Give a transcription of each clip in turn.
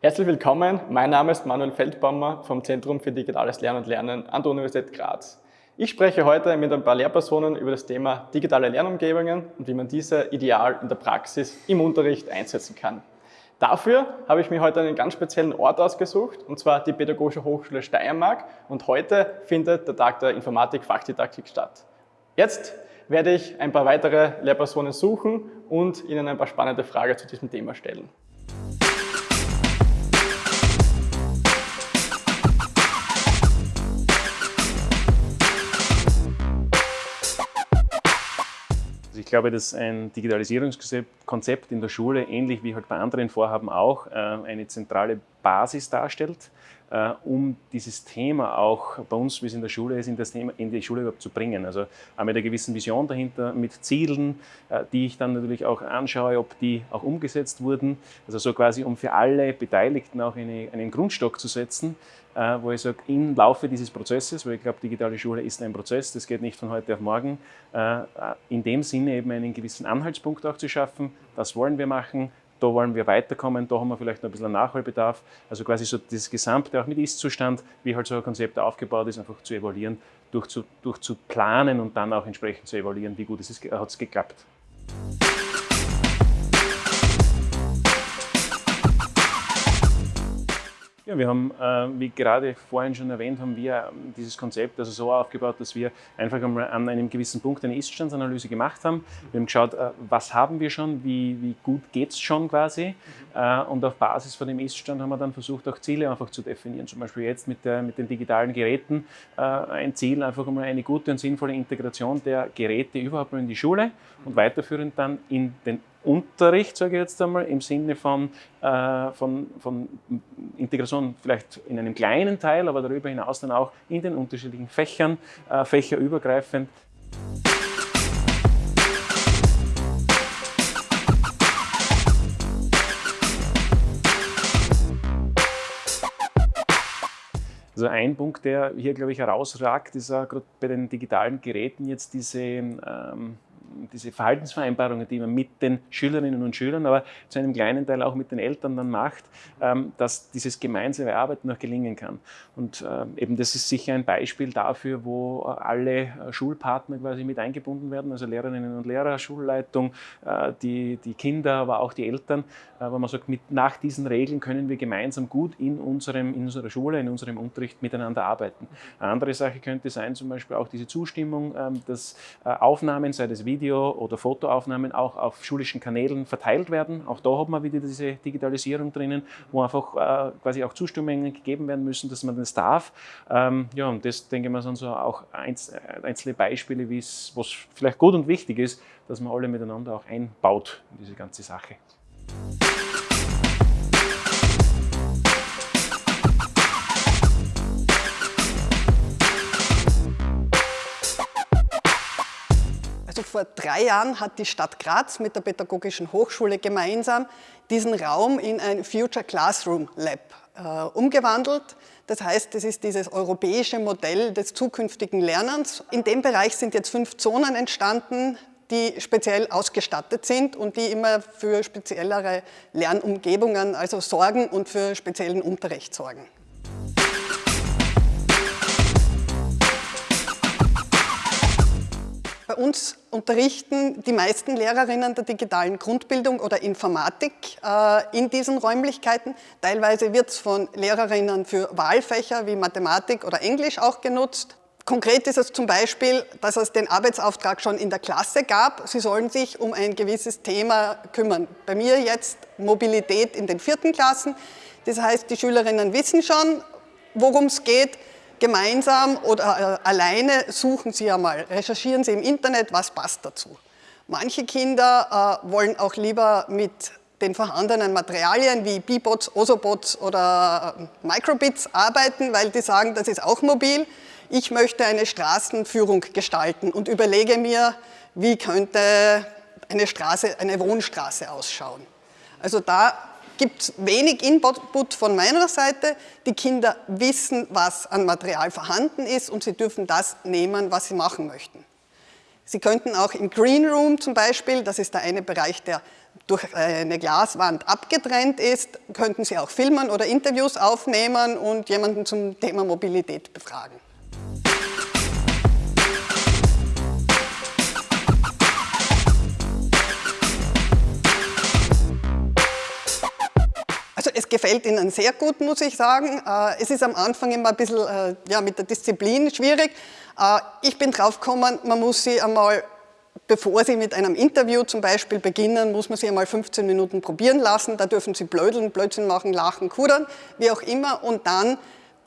Herzlich willkommen, mein Name ist Manuel Feldbaumer vom Zentrum für Digitales Lernen und Lernen an der Universität Graz. Ich spreche heute mit ein paar Lehrpersonen über das Thema digitale Lernumgebungen und wie man diese ideal in der Praxis im Unterricht einsetzen kann. Dafür habe ich mir heute einen ganz speziellen Ort ausgesucht, und zwar die Pädagogische Hochschule Steiermark. Und heute findet der Tag der Informatik-Fachdidaktik statt. Jetzt werde ich ein paar weitere Lehrpersonen suchen und Ihnen ein paar spannende Fragen zu diesem Thema stellen. Glaube, dass ein Digitalisierungskonzept in der Schule, ähnlich wie halt bei anderen Vorhaben auch, äh, eine zentrale Basis darstellt, äh, um dieses Thema auch bei uns, wie es in der Schule ist, in, das Thema, in die Schule überhaupt zu bringen. Also auch mit einer gewissen Vision dahinter, mit Zielen, äh, die ich dann natürlich auch anschaue, ob die auch umgesetzt wurden. Also so quasi, um für alle Beteiligten auch eine, einen Grundstock zu setzen, äh, wo ich sage, im Laufe dieses Prozesses, weil ich glaube, digitale Schule ist ein Prozess, das geht nicht von heute auf morgen, äh, in dem Sinne eben einen gewissen Anhaltspunkt auch zu schaffen, das wollen wir machen, da wollen wir weiterkommen, da haben wir vielleicht noch ein bisschen Nachholbedarf. Also quasi so das Gesamte, auch mit Ist-Zustand, wie halt so ein Konzept aufgebaut ist, einfach zu evaluieren, durch zu, durch zu planen und dann auch entsprechend zu evaluieren, wie gut hat es geklappt. Ja, wir haben, äh, wie gerade vorhin schon erwähnt, haben wir ähm, dieses Konzept also so aufgebaut, dass wir einfach einmal an einem gewissen Punkt eine Ist-Standsanalyse gemacht haben. Wir haben geschaut, äh, was haben wir schon, wie, wie gut geht es schon quasi. Äh, und auf Basis von dem Ist-Stand haben wir dann versucht, auch Ziele einfach zu definieren. Zum Beispiel jetzt mit, der, mit den digitalen Geräten ein Ziel, einfach einmal eine gute und sinnvolle Integration der Geräte überhaupt mal in die Schule und weiterführend dann in den Unterricht, sage ich jetzt einmal, im Sinne von, äh, von, von Integration vielleicht in einem kleinen Teil, aber darüber hinaus dann auch in den unterschiedlichen Fächern, äh, fächerübergreifend. Also ein Punkt, der hier, glaube ich, herausragt, ist auch gerade bei den digitalen Geräten jetzt diese ähm, diese Verhaltensvereinbarungen, die man mit den Schülerinnen und Schülern, aber zu einem kleinen Teil auch mit den Eltern dann macht, ähm, dass dieses gemeinsame Arbeiten noch gelingen kann. Und ähm, eben das ist sicher ein Beispiel dafür, wo alle äh, Schulpartner quasi mit eingebunden werden, also Lehrerinnen und Lehrer, Schulleitung, äh, die, die Kinder, aber auch die Eltern, äh, wo man sagt, mit, nach diesen Regeln können wir gemeinsam gut in, unserem, in unserer Schule, in unserem Unterricht miteinander arbeiten. Eine andere Sache könnte sein, zum Beispiel auch diese Zustimmung, ähm, dass Aufnahmen, sei das Video, Video- oder Fotoaufnahmen auch auf schulischen Kanälen verteilt werden. Auch da haben wir wieder diese Digitalisierung drinnen, wo einfach äh, quasi auch Zustimmungen gegeben werden müssen, dass man das darf. Ähm, ja, und das denke ich mal sind so auch einz äh, einzelne Beispiele, wie es, was vielleicht gut und wichtig ist, dass man alle miteinander auch einbaut in diese ganze Sache. Vor drei Jahren hat die Stadt Graz mit der Pädagogischen Hochschule gemeinsam diesen Raum in ein Future Classroom Lab äh, umgewandelt. Das heißt, es ist dieses europäische Modell des zukünftigen Lernens. In dem Bereich sind jetzt fünf Zonen entstanden, die speziell ausgestattet sind und die immer für speziellere Lernumgebungen also sorgen und für speziellen Unterricht sorgen. Uns unterrichten die meisten Lehrerinnen der digitalen Grundbildung oder Informatik äh, in diesen Räumlichkeiten. Teilweise wird es von Lehrerinnen für Wahlfächer wie Mathematik oder Englisch auch genutzt. Konkret ist es zum Beispiel, dass es den Arbeitsauftrag schon in der Klasse gab. Sie sollen sich um ein gewisses Thema kümmern. Bei mir jetzt Mobilität in den vierten Klassen. Das heißt, die Schülerinnen wissen schon, worum es geht gemeinsam oder äh, alleine suchen Sie einmal, recherchieren Sie im Internet, was passt dazu. Manche Kinder äh, wollen auch lieber mit den vorhandenen Materialien wie B-Bots, Ozobots oder äh, Microbits arbeiten, weil die sagen, das ist auch mobil. Ich möchte eine Straßenführung gestalten und überlege mir, wie könnte eine, Straße, eine Wohnstraße ausschauen. Also da gibt wenig Input von meiner Seite. Die Kinder wissen, was an Material vorhanden ist und sie dürfen das nehmen, was sie machen möchten. Sie könnten auch im Green Room zum Beispiel, das ist der eine Bereich, der durch eine Glaswand abgetrennt ist, könnten Sie auch filmen oder Interviews aufnehmen und jemanden zum Thema Mobilität befragen. Also es gefällt Ihnen sehr gut, muss ich sagen. Äh, es ist am Anfang immer ein bisschen äh, ja, mit der Disziplin schwierig. Äh, ich bin drauf gekommen, man muss sie einmal, bevor Sie mit einem Interview zum Beispiel beginnen, muss man sie einmal 15 Minuten probieren lassen. Da dürfen Sie blödeln, Blödsinn machen, lachen, kudern, wie auch immer. Und dann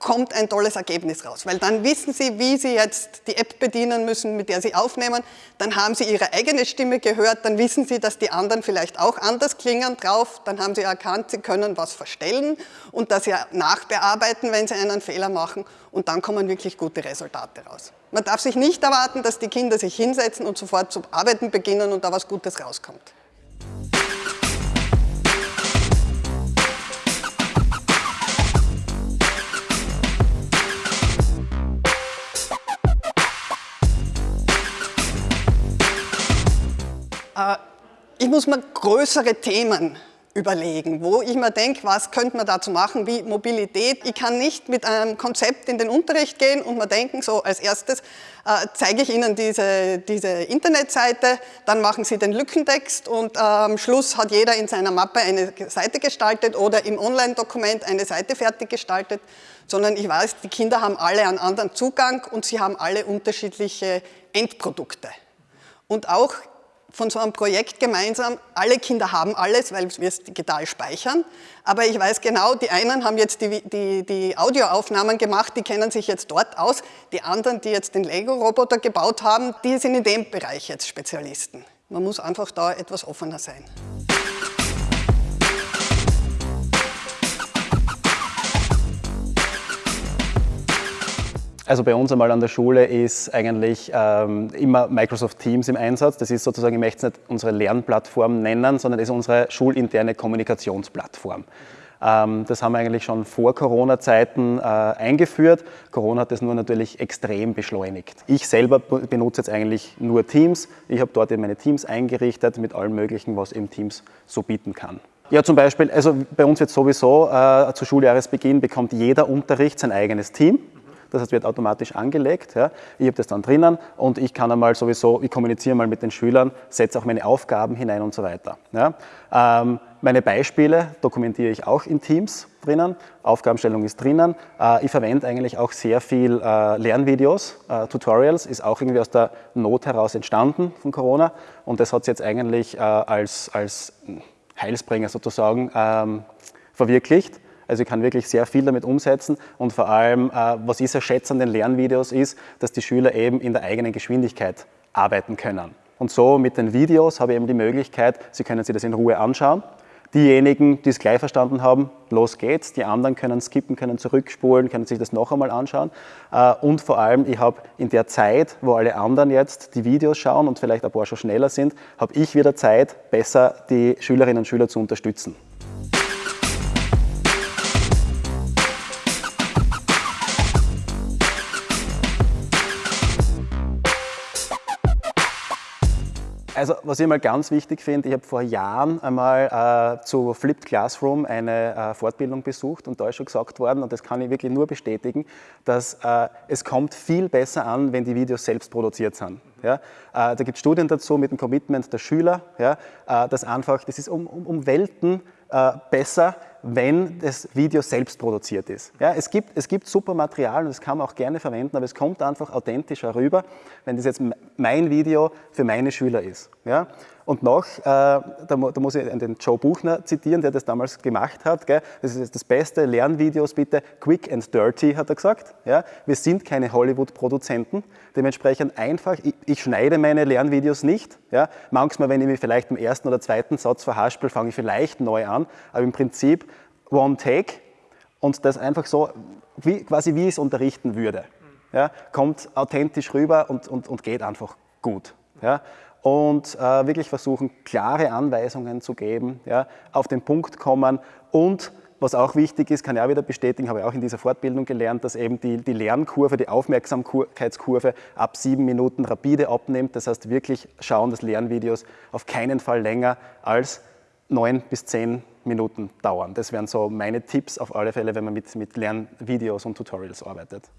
kommt ein tolles Ergebnis raus, weil dann wissen Sie, wie Sie jetzt die App bedienen müssen, mit der Sie aufnehmen, dann haben Sie Ihre eigene Stimme gehört, dann wissen Sie, dass die anderen vielleicht auch anders klingen drauf, dann haben Sie erkannt, Sie können was verstellen und das ja nachbearbeiten, wenn Sie einen Fehler machen. Und dann kommen wirklich gute Resultate raus. Man darf sich nicht erwarten, dass die Kinder sich hinsetzen und sofort zu arbeiten beginnen und da was Gutes rauskommt. Ich muss mir größere Themen überlegen, wo ich mir denke, was könnte man dazu machen, wie Mobilität. Ich kann nicht mit einem Konzept in den Unterricht gehen und mir denken, so als erstes äh, zeige ich Ihnen diese, diese Internetseite, dann machen Sie den Lückentext und äh, am Schluss hat jeder in seiner Mappe eine Seite gestaltet oder im Online-Dokument eine Seite fertig gestaltet, sondern ich weiß, die Kinder haben alle einen anderen Zugang und sie haben alle unterschiedliche Endprodukte. Und auch von so einem Projekt gemeinsam, alle Kinder haben alles, weil wir es digital speichern, aber ich weiß genau, die einen haben jetzt die, die, die Audioaufnahmen gemacht, die kennen sich jetzt dort aus, die anderen, die jetzt den Lego-Roboter gebaut haben, die sind in dem Bereich jetzt Spezialisten. Man muss einfach da etwas offener sein. Also bei uns einmal an der Schule ist eigentlich ähm, immer Microsoft Teams im Einsatz. Das ist sozusagen, ich möchte es nicht unsere Lernplattform nennen, sondern das ist unsere schulinterne Kommunikationsplattform. Ähm, das haben wir eigentlich schon vor Corona-Zeiten äh, eingeführt. Corona hat das nur natürlich extrem beschleunigt. Ich selber benutze jetzt eigentlich nur Teams. Ich habe dort eben meine Teams eingerichtet mit allem Möglichen, was eben Teams so bieten kann. Ja, zum Beispiel, also bei uns wird sowieso äh, zu Schuljahresbeginn bekommt jeder Unterricht sein eigenes Team. Das heißt, wird automatisch angelegt. Ja. Ich habe das dann drinnen und ich kann einmal sowieso, ich kommuniziere mal mit den Schülern, setze auch meine Aufgaben hinein und so weiter. Ja. Ähm, meine Beispiele dokumentiere ich auch in Teams drinnen, Aufgabenstellung ist drinnen. Äh, ich verwende eigentlich auch sehr viel äh, Lernvideos, äh, Tutorials, ist auch irgendwie aus der Not heraus entstanden von Corona und das hat es jetzt eigentlich als, als Heilsbringer sozusagen ähm, verwirklicht. Also ich kann wirklich sehr viel damit umsetzen und vor allem, äh, was ich sehr schätze an den Lernvideos ist, dass die Schüler eben in der eigenen Geschwindigkeit arbeiten können. Und so mit den Videos habe ich eben die Möglichkeit, Sie können sich das in Ruhe anschauen. Diejenigen, die es gleich verstanden haben, los geht's. Die anderen können skippen, können zurückspulen, können sich das noch einmal anschauen. Äh, und vor allem, ich habe in der Zeit, wo alle anderen jetzt die Videos schauen und vielleicht ein paar schon schneller sind, habe ich wieder Zeit, besser die Schülerinnen und Schüler zu unterstützen. Also was ich mal ganz wichtig finde, ich habe vor Jahren einmal äh, zu Flipped Classroom eine äh, Fortbildung besucht und da ist schon gesagt worden, und das kann ich wirklich nur bestätigen, dass äh, es kommt viel besser an, wenn die Videos selbst produziert sind. Ja? Äh, da gibt es Studien dazu mit dem Commitment der Schüler, ja? Äh, dass einfach, das ist um, um, um Welten äh, besser, wenn das Video selbst produziert ist. Ja, es, gibt, es gibt super Material und das kann man auch gerne verwenden, aber es kommt einfach authentischer rüber, wenn das jetzt mein Video für meine Schüler ist. Ja? Und noch, äh, da, da, muss ich den Joe Buchner zitieren, der das damals gemacht hat. Gell? Das ist das beste Lernvideos bitte, quick and dirty, hat er gesagt. Ja? Wir sind keine Hollywood-Produzenten, dementsprechend einfach, ich, ich, schneide meine Lernvideos nicht. Ja? Manchmal, wenn ich mich vielleicht im ersten oder zweiten Satz verhaspel, fange ich vielleicht neu an, aber im Prinzip One Take und das einfach so, wie, quasi wie ich es unterrichten würde. Ja, kommt authentisch rüber und, und, und geht einfach gut. Ja, und äh, wirklich versuchen, klare Anweisungen zu geben, ja, auf den Punkt kommen und was auch wichtig ist, kann ich auch wieder bestätigen, habe ich auch in dieser Fortbildung gelernt, dass eben die, die Lernkurve, die Aufmerksamkeitskurve ab sieben Minuten rapide abnimmt. Das heißt, wirklich schauen, dass Lernvideos auf keinen Fall länger als neun bis zehn Minuten dauern. Das wären so meine Tipps auf alle Fälle, wenn man mit, mit Lernvideos und Tutorials arbeitet.